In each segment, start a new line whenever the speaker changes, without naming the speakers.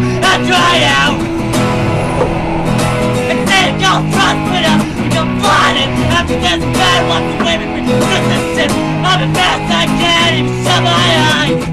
them and try out. Instead, y'all trust me now, you're blinded. After this bad luck, the way we the this sin. I'm the best I can, even shut my eyes.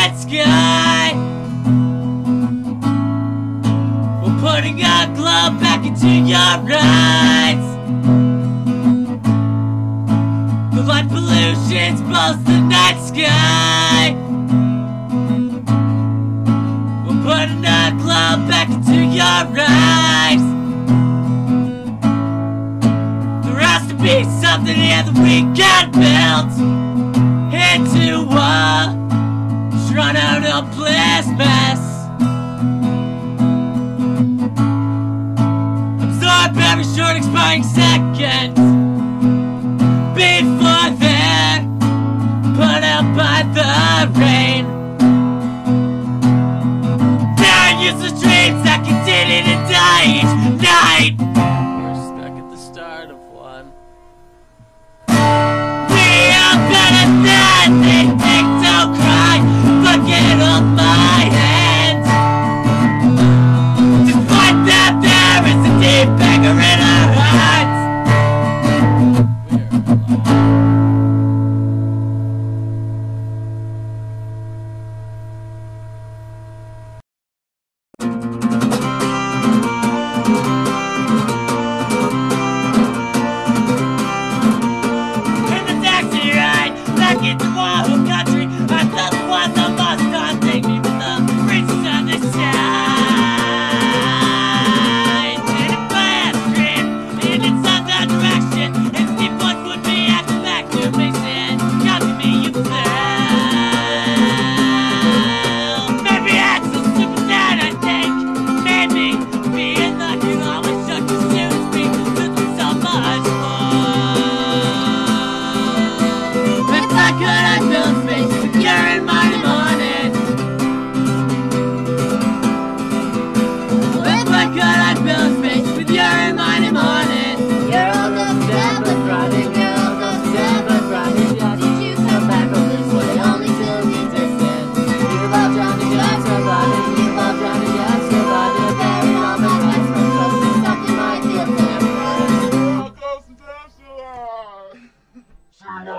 night sky We're putting our glove back into your eyes The light pollution blows the night sky. We're putting our glove back into your eyes There has to be something here that we can build Into one run out of plasmas. Absorb every short expiring second. Before they're put out by the rain. Down useless dreams that continue to die. mama.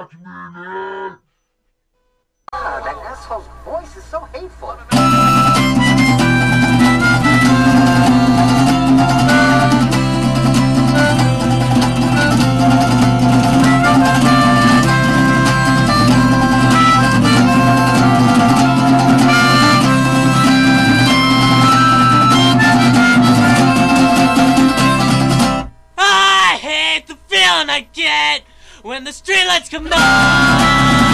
Watch me,
man!
Ah, that asshole's voice is so hateful.
the streetlights come on.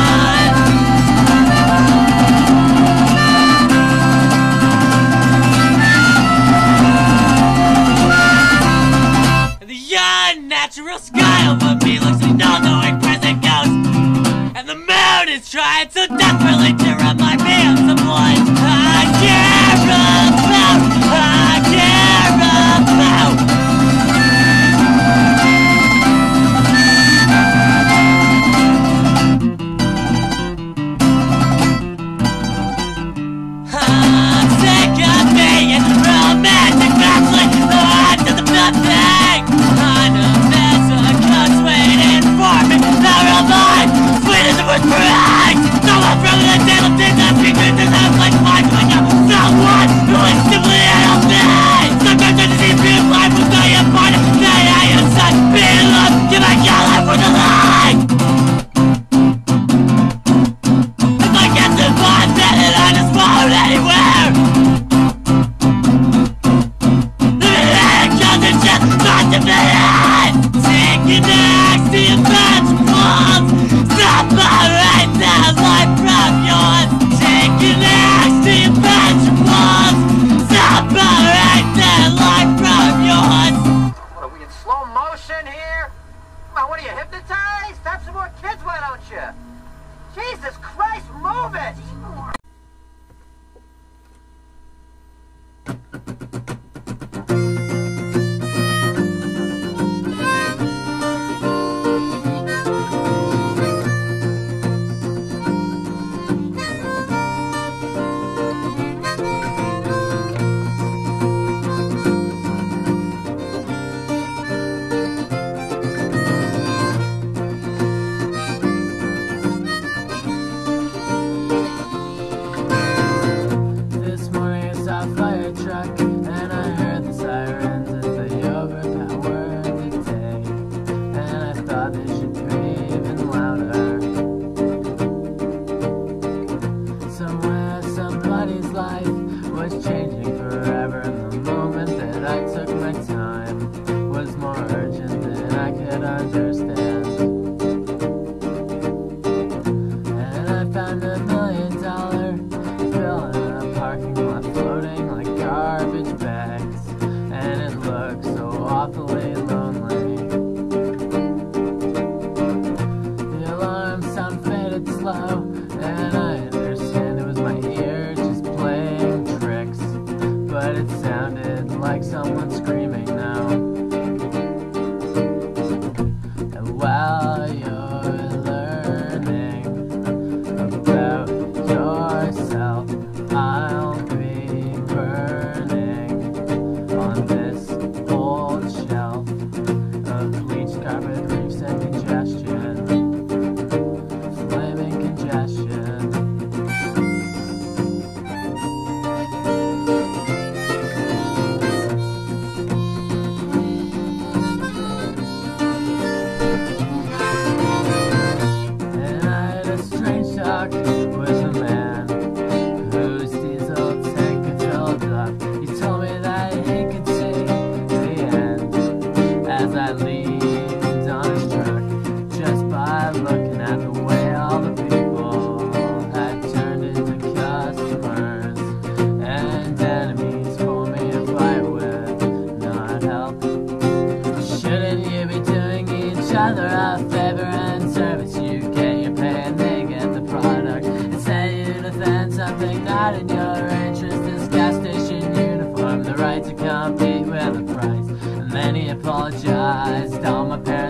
Apologized on my parents'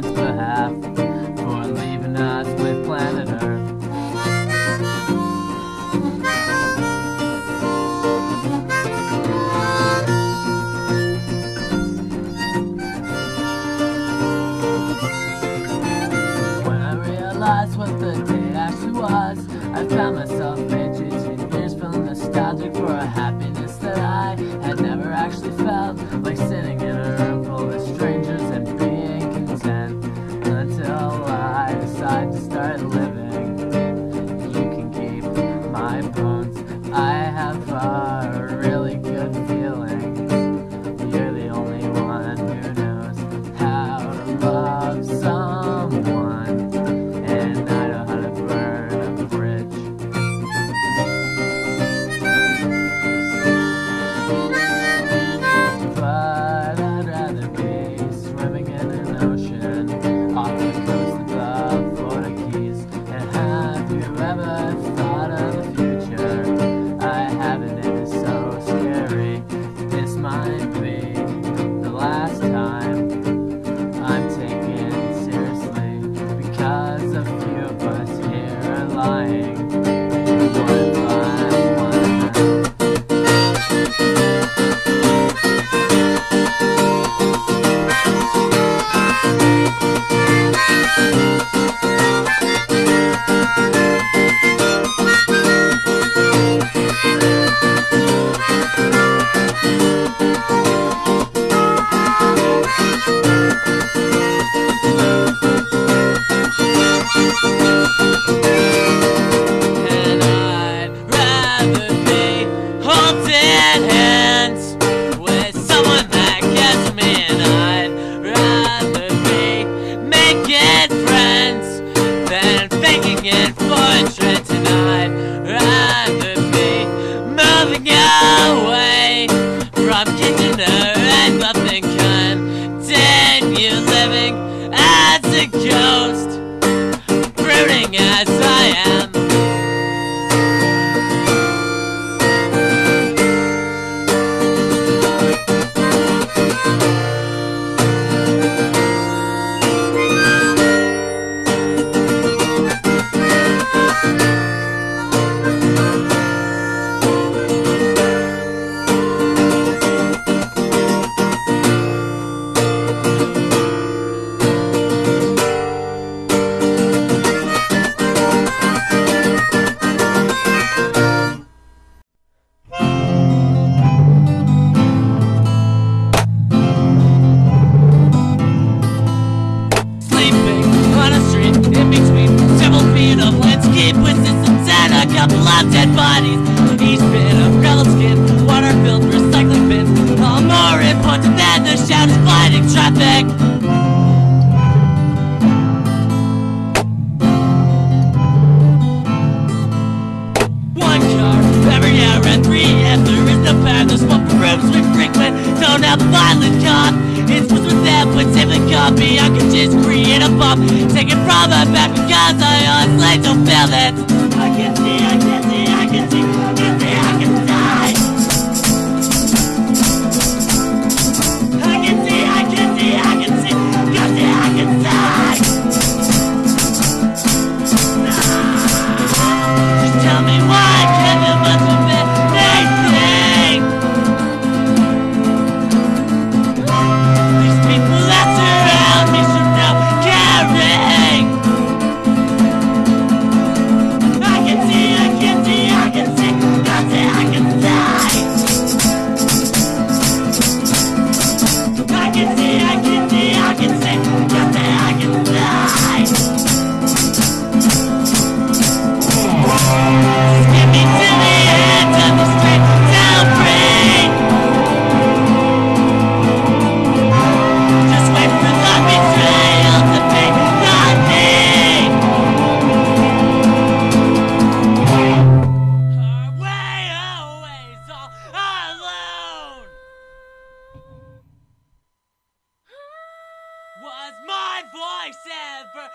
was my voice ever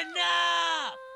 enough?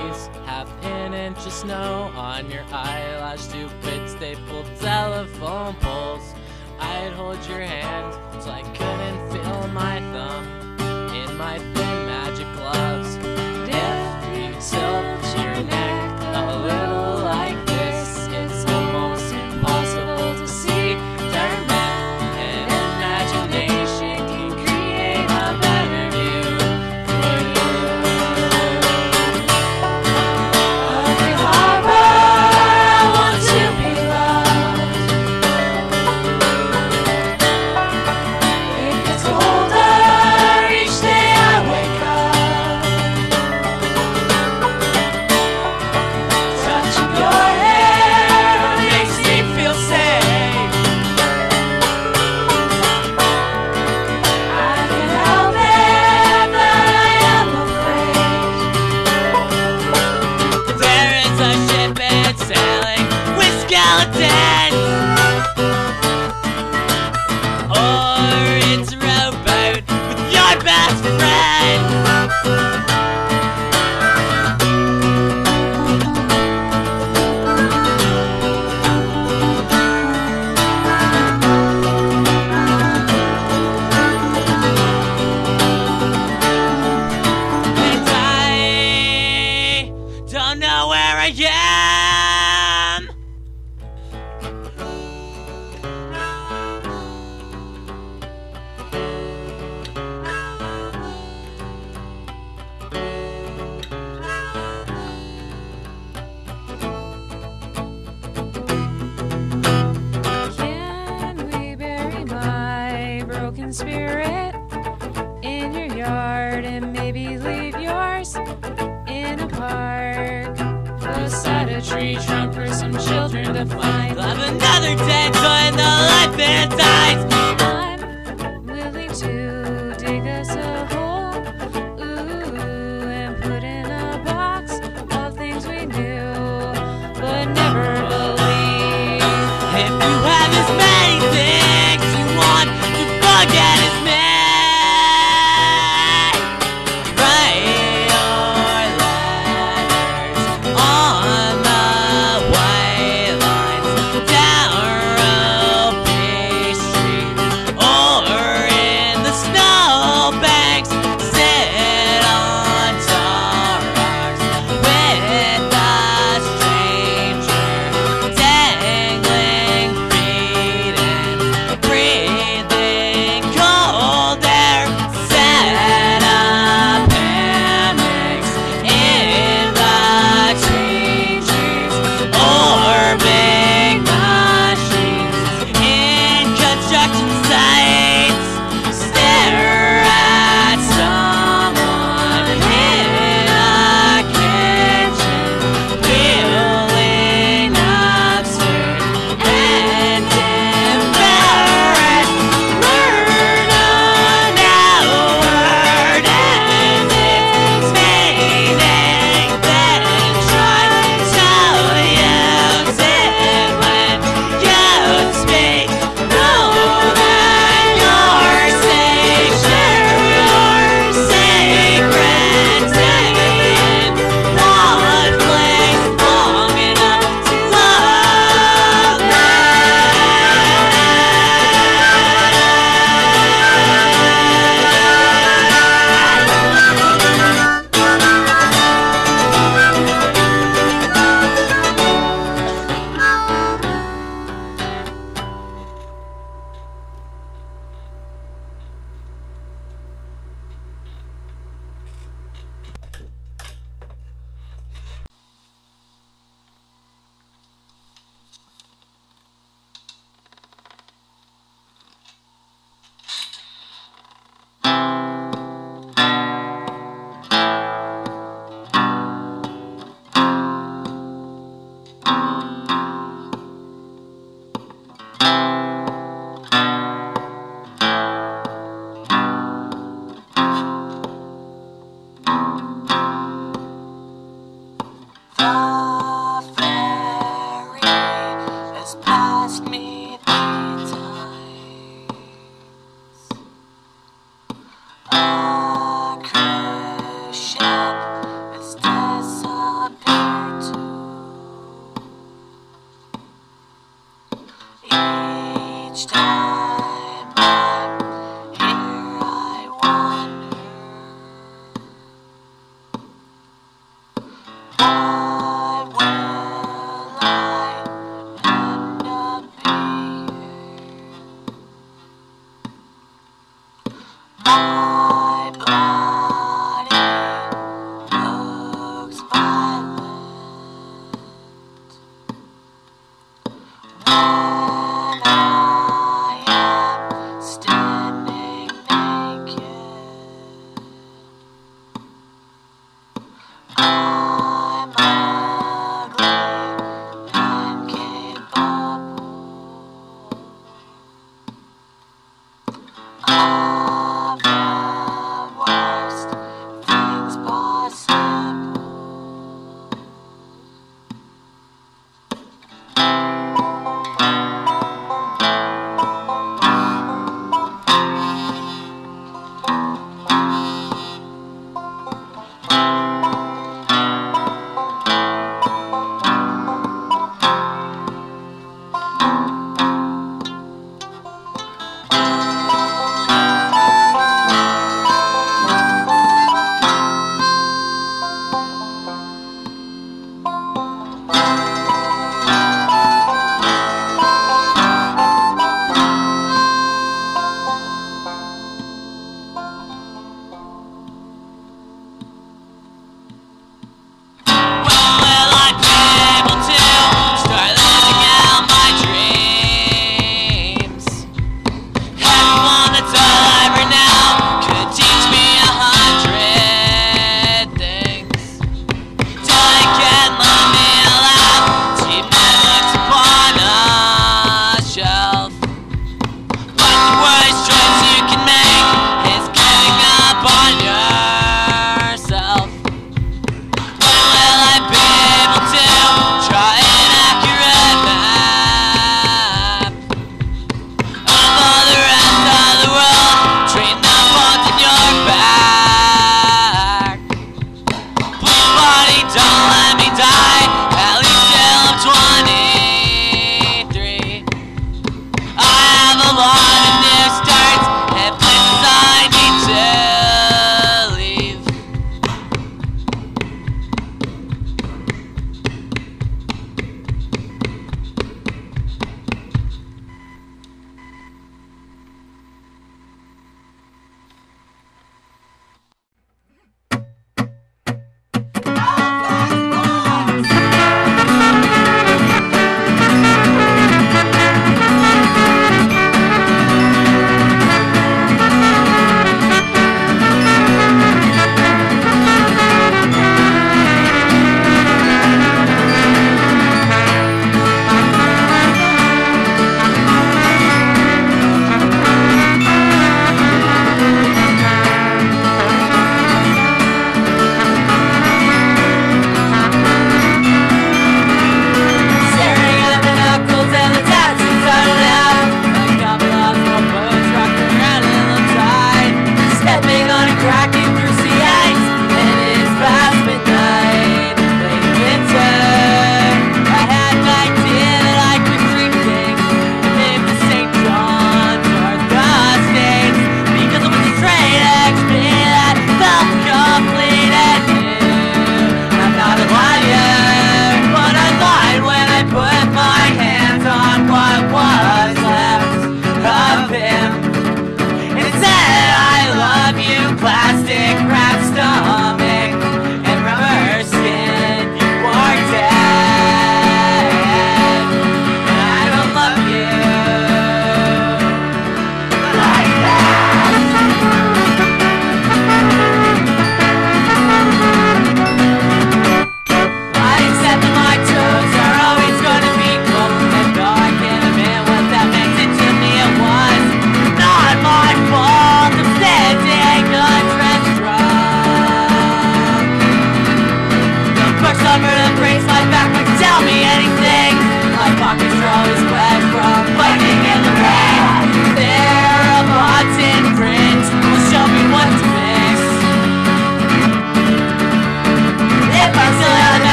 trees. Half an
inch of snow on your eyelash, stupid stapled telephone poles. I'd hold your hand till I couldn't feel my thumb in my thin magic gloves. If you tilt your neck a little
again.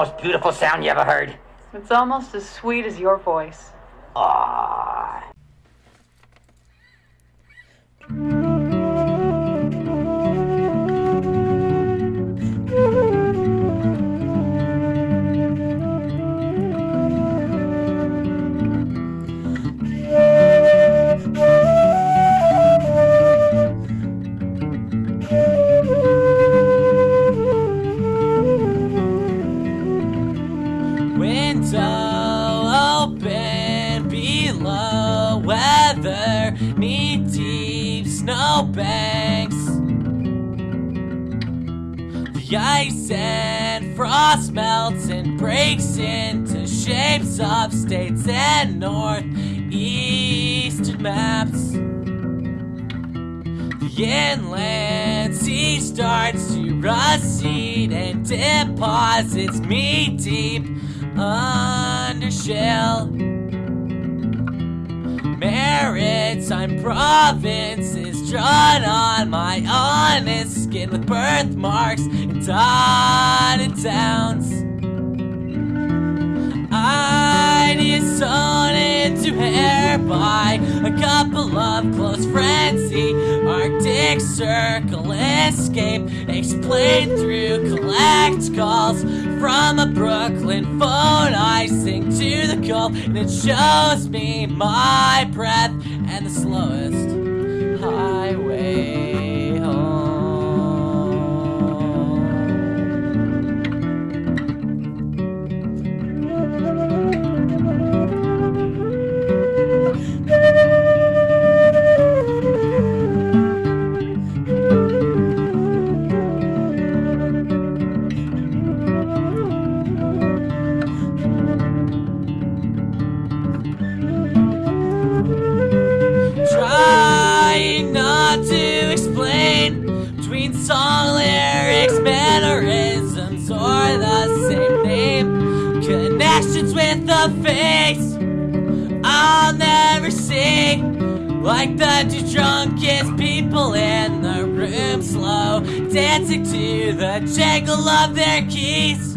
Most beautiful sound you ever heard?
It's almost as sweet as your voice.
Aww.
Breaks into shapes of states and northeastern maps. The inland sea starts to recede and deposits me deep under shell. Maritime provinces drawn on my honest skin with birthmarks and dotted towns. Sewn into hair by a couple of close friends. The Arctic Circle escape explained through collect calls from a Brooklyn phone. I sing to the Gulf, and it shows me my breath the two drunkest people in the room, slow dancing to the jangle of their keys.